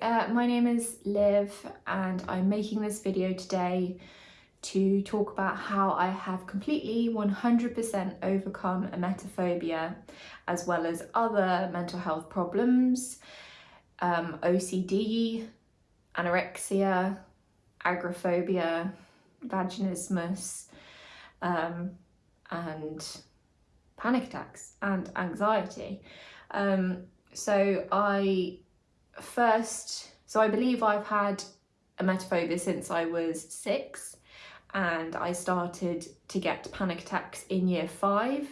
Uh, my name is Liv and I'm making this video today to talk about how I have completely 100% overcome emetophobia as well as other mental health problems, um, OCD, anorexia, agoraphobia, vaginismus um, and panic attacks and anxiety. Um, so I first, so I believe I've had emetophobia since I was six and I started to get panic attacks in year five.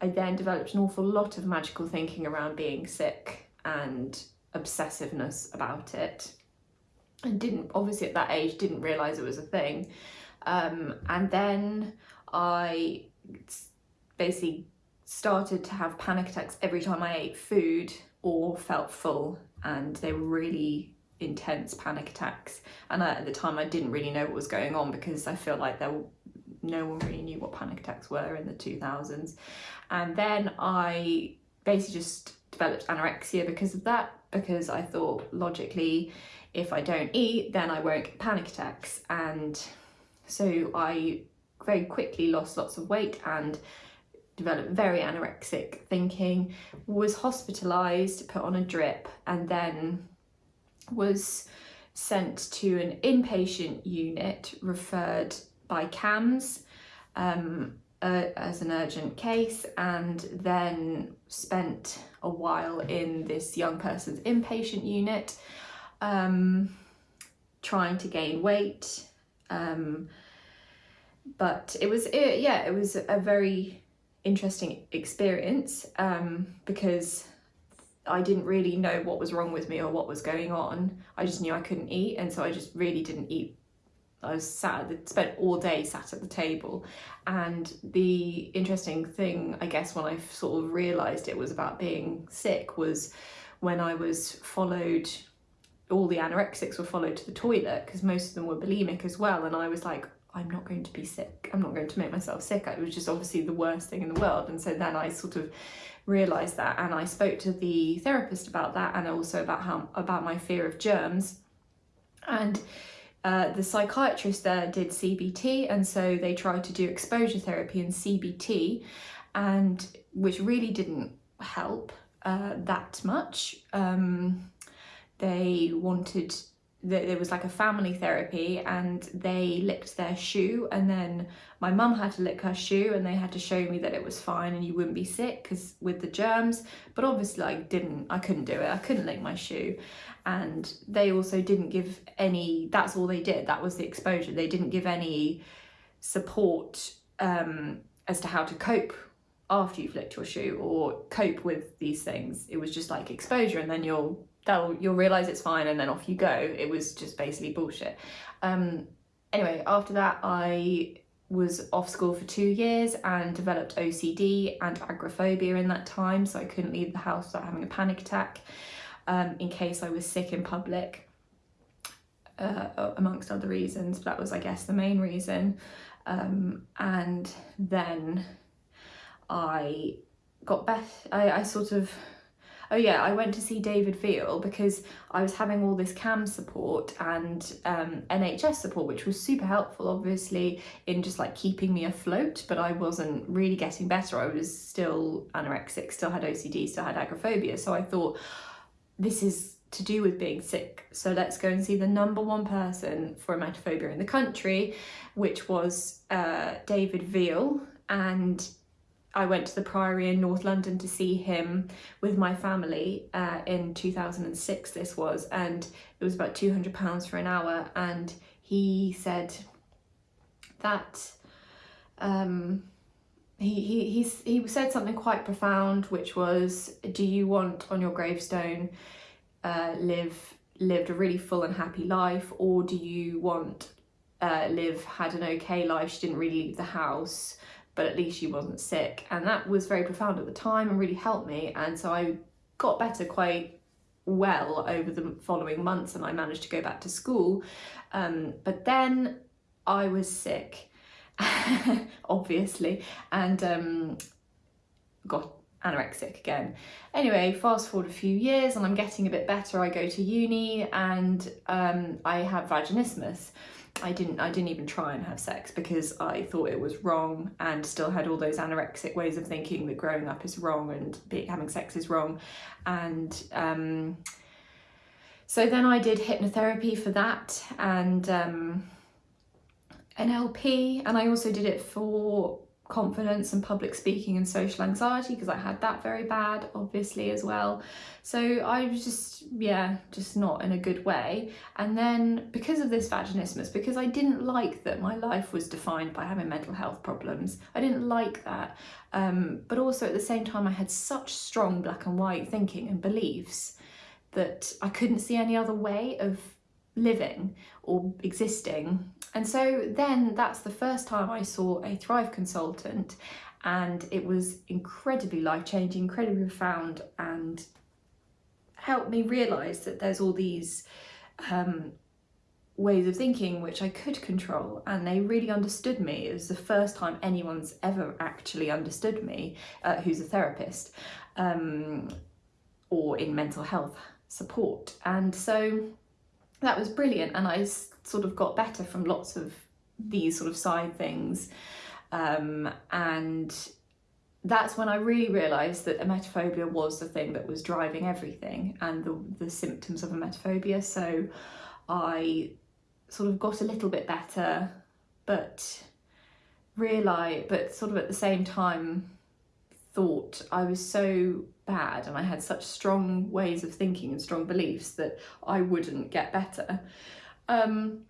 I then developed an awful lot of magical thinking around being sick and obsessiveness about it. I didn't, obviously at that age, didn't realise it was a thing. Um, and then I basically started to have panic attacks every time I ate food or felt full and they were really intense panic attacks. And I, at the time I didn't really know what was going on because I feel like there no one really knew what panic attacks were in the 2000s and then I basically just developed anorexia because of that because I thought logically if I don't eat then I won't get panic attacks. And so I very quickly lost lots of weight and developed very anorexic thinking, was hospitalised, put on a drip and then was sent to an inpatient unit referred by CAMHS um, uh, as an urgent case and then spent a while in this young person's inpatient unit um, trying to gain weight um, but it was it, yeah it was a very interesting experience um, because I didn't really know what was wrong with me or what was going on. I just knew I couldn't eat and so I just really didn't eat. I was sat, spent all day sat at the table and the interesting thing I guess when I sort of realised it was about being sick was when I was followed all the anorexics were followed to the toilet because most of them were bulimic as well and I was like I'm not going to be sick. I'm not going to make myself sick. It was just obviously the worst thing in the world. And so then I sort of realised that and I spoke to the therapist about that and also about how about my fear of germs. And uh, the psychiatrist there did CBT and so they tried to do exposure therapy and CBT and which really didn't help uh, that much. Um, they wanted there was like a family therapy and they licked their shoe and then my mum had to lick her shoe and they had to show me that it was fine and you wouldn't be sick because with the germs. But obviously I didn't I couldn't do it. I couldn't lick my shoe. And they also didn't give any that's all they did. That was the exposure. They didn't give any support um, as to how to cope after you've licked your shoe or cope with these things. It was just like exposure and then you'll that'll you'll realize it's fine and then off you go. It was just basically bullshit. Um anyway after that i was off school for two years and developed OCD and agoraphobia in that time so I couldn't leave the house without having a panic attack um, in case I was sick in public uh, amongst other reasons but that was I guess the main reason. Um, and then I got back I, I sort of Oh yeah, I went to see David Veale because I was having all this CAMHS support and um, NHS support, which was super helpful, obviously, in just like keeping me afloat, but I wasn't really getting better. I was still anorexic, still had OCD, still had agoraphobia. So I thought, this is to do with being sick. So let's go and see the number one person for emetophobia in the country, which was uh, David Veale. And I went to the Priory in North London to see him with my family uh, in 2006 this was and it was about 200 pounds for an hour and he said that um, he, he, he, he said something quite profound which was do you want on your gravestone uh, Liv lived a really full and happy life or do you want uh, Liv had an okay life, she didn't really leave the house, but at least she wasn't sick. And that was very profound at the time and really helped me. And so I got better quite well over the following months and I managed to go back to school. Um, but then I was sick, obviously, and um, got anorexic again. Anyway, fast forward a few years and I'm getting a bit better. I go to uni and um, I have vaginismus. I didn't I didn't even try and have sex because I thought it was wrong and still had all those anorexic ways of thinking that growing up is wrong and be, having sex is wrong. And um, so then I did hypnotherapy for that and um, NLP and I also did it for confidence and public speaking and social anxiety because I had that very bad obviously as well. So I was just yeah just not in a good way. And then because of this vaginismus because I didn't like that my life was defined by having mental health problems I didn't like that. Um, but also at the same time I had such strong black and white thinking and beliefs that I couldn't see any other way of living or existing. And so then that's the first time I saw a Thrive consultant and it was incredibly life-changing, incredibly profound and helped me realise that there's all these um, ways of thinking which I could control and they really understood me. It was the first time anyone's ever actually understood me uh, who's a therapist um, or in mental health support. And so that was brilliant and I sort of got better from lots of these sort of side things. Um, and that's when I really realised that emetophobia was the thing that was driving everything and the, the symptoms of emetophobia. So I sort of got a little bit better but realise but sort of at the same time thought I was so bad and I had such strong ways of thinking and strong beliefs that I wouldn't get better. Um,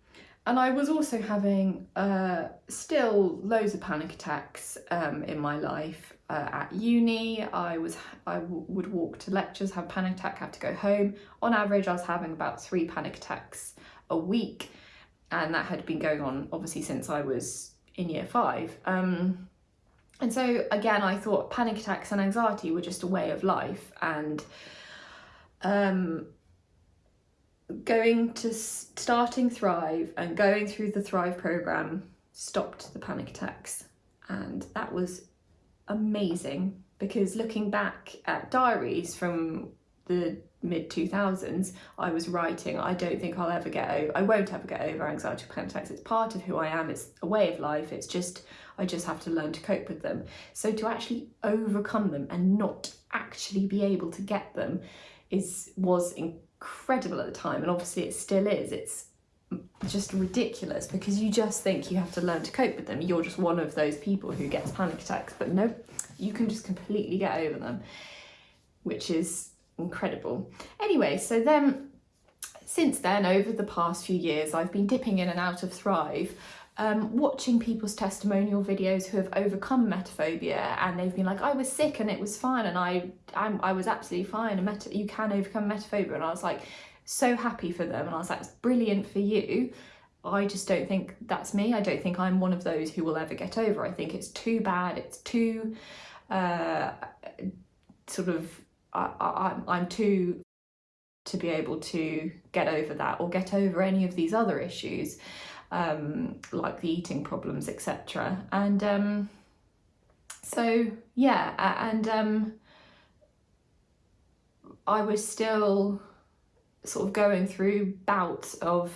and I was also having uh, still loads of panic attacks um, in my life. Uh, at uni, I was I would walk to lectures, have panic attack, have to go home. On average, I was having about three panic attacks a week, and that had been going on obviously since I was in year five. Um, and so again, I thought panic attacks and anxiety were just a way of life and um, going to starting Thrive and going through the Thrive program stopped the panic attacks. And that was amazing because looking back at diaries from the mid 2000s I was writing I don't think I'll ever get over I won't ever get over anxiety panic attacks it's part of who I am. It's a way of life. It's just I just have to learn to cope with them. So to actually overcome them and not actually be able to get them is was incredible at the time and obviously it still is. It's just ridiculous because you just think you have to learn to cope with them. You're just one of those people who gets panic attacks but no you can just completely get over them which is incredible. Anyway, so then since then, over the past few years, I've been dipping in and out of Thrive, um, watching people's testimonial videos who have overcome emetophobia and they've been like, I was sick and it was fine and I I'm, I was absolutely fine and you can overcome emetophobia. and I was like so happy for them and I was like, it's brilliant for you. I just don't think that's me. I don't think I'm one of those who will ever get over. I think it's too bad. It's too uh, sort of I, I, I'm too to be able to get over that or get over any of these other issues um, like the eating problems etc and um, so yeah and um, I was still sort of going through bouts of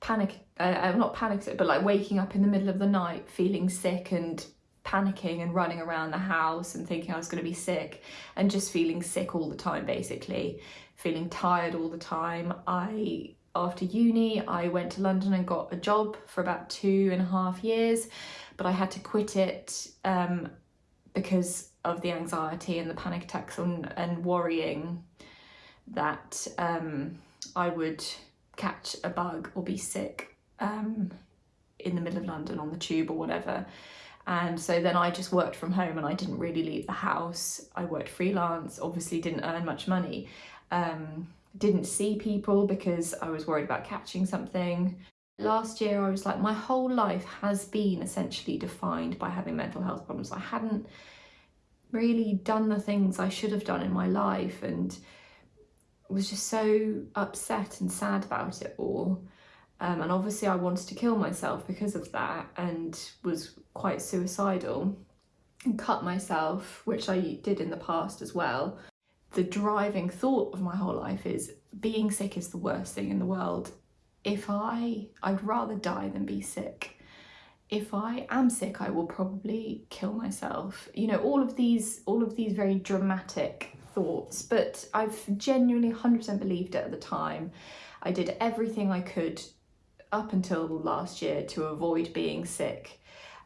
panic uh, not panic but like waking up in the middle of the night feeling sick and panicking and running around the house and thinking I was going to be sick and just feeling sick all the time basically, feeling tired all the time. I after uni I went to London and got a job for about two and a half years but I had to quit it um, because of the anxiety and the panic attacks and, and worrying that um, I would catch a bug or be sick um, in the middle of London on the tube or whatever and so then I just worked from home and I didn't really leave the house. I worked freelance, obviously didn't earn much money. Um, didn't see people because I was worried about catching something. Last year I was like, my whole life has been essentially defined by having mental health problems. I hadn't really done the things I should have done in my life and was just so upset and sad about it all. Um, and obviously I wanted to kill myself because of that and was quite suicidal. and cut myself, which I did in the past as well, the driving thought of my whole life is being sick is the worst thing in the world. If I, I'd rather die than be sick. If I am sick, I will probably kill myself. You know, all of these, all of these very dramatic thoughts, but I've genuinely 100% believed it at the time. I did everything I could up until last year to avoid being sick.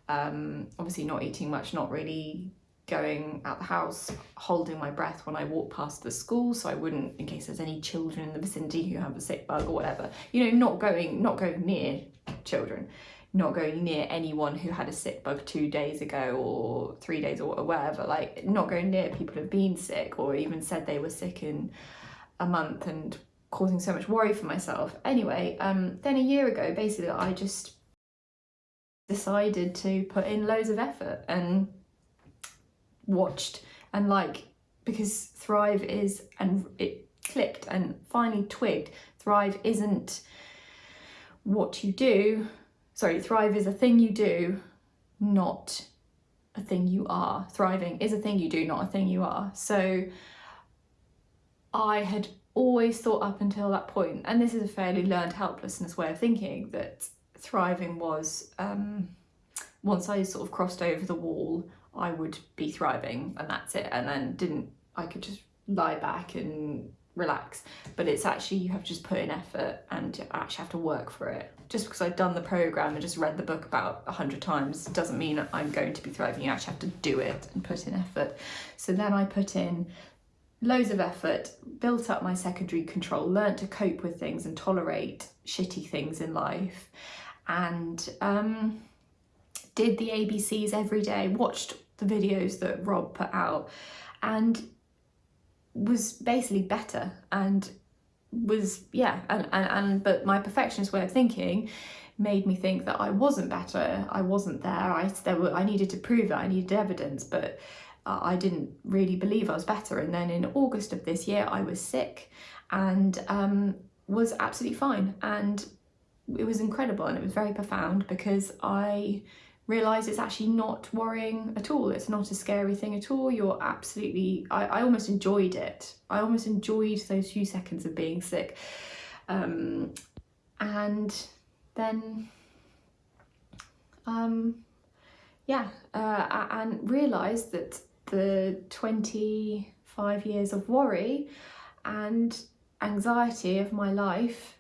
Um, obviously not eating much, not really going out the house, holding my breath when I walk past the school so I wouldn't, in case there's any children in the vicinity who have a sick bug or whatever, you know, not going, not going near children, not going near anyone who had a sick bug two days ago or three days or whatever, like not going near people who've been sick or even said they were sick in a month and causing so much worry for myself. Anyway, um, then a year ago, basically, I just decided to put in loads of effort and watched and like because Thrive is and it clicked and finally twigged. Thrive isn't what you do. Sorry Thrive is a thing you do not a thing you are. Thriving is a thing you do not a thing you are. So I had always thought up until that point and this is a fairly learned helplessness way of thinking that thriving was um, once I sort of crossed over the wall I would be thriving and that's it. And then didn't I could just lie back and relax. But it's actually you have to just put in effort and actually have to work for it. Just because I've done the program and just read the book about a hundred times doesn't mean I'm going to be thriving. You actually have to do it and put in effort. So then I put in loads of effort built up my secondary control learned to cope with things and tolerate shitty things in life. And um did the ABCs every day, watched the videos that Rob put out and was basically better and was yeah and, and and but my perfectionist way of thinking made me think that I wasn't better I wasn't there I there were I needed to prove it I needed evidence but I didn't really believe I was better and then in August of this year I was sick and um, was absolutely fine and it was incredible and it was very profound because I realise it's actually not worrying at all. It's not a scary thing at all. You're absolutely, I, I almost enjoyed it. I almost enjoyed those few seconds of being sick. Um, and then, um, yeah, uh, and realised that the 25 years of worry and anxiety of my life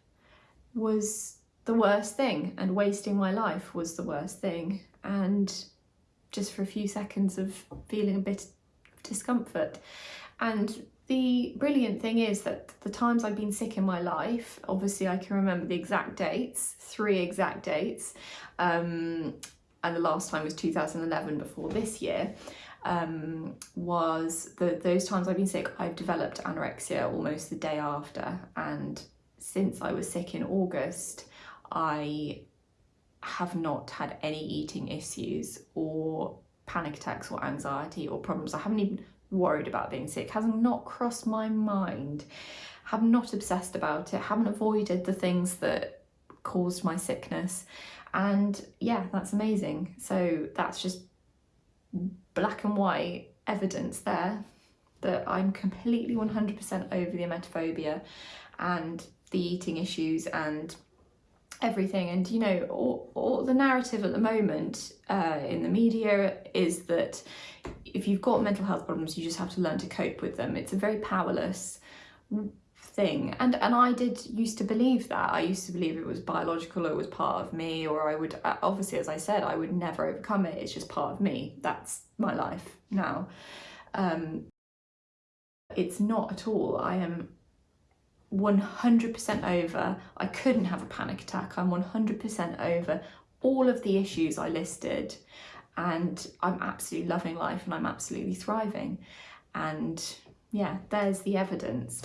was the worst thing and wasting my life was the worst thing and just for a few seconds of feeling a bit of discomfort. And the brilliant thing is that the times I've been sick in my life, obviously I can remember the exact dates, three exact dates, um, and the last time was 2011 before this year, um, was that those times I've been sick, I've developed anorexia almost the day after. And since I was sick in August, I have not had any eating issues or panic attacks or anxiety or problems. I haven't even worried about being sick, has not crossed my mind, have not obsessed about it, haven't avoided the things that caused my sickness. And yeah, that's amazing. So that's just black and white evidence there that I'm completely 100% over the emetophobia and the eating issues and everything. And you know all, all the narrative at the moment uh, in the media is that if you've got mental health problems you just have to learn to cope with them. It's a very powerless thing and and I did used to believe that I used to believe it was biological or it was part of me or I would uh, obviously as I said I would never overcome it it's just part of me that's my life now um it's not at all I am 100% over. I couldn't have a panic attack. I'm 100% over all of the issues I listed and I'm absolutely loving life and I'm absolutely thriving. And yeah, there's the evidence.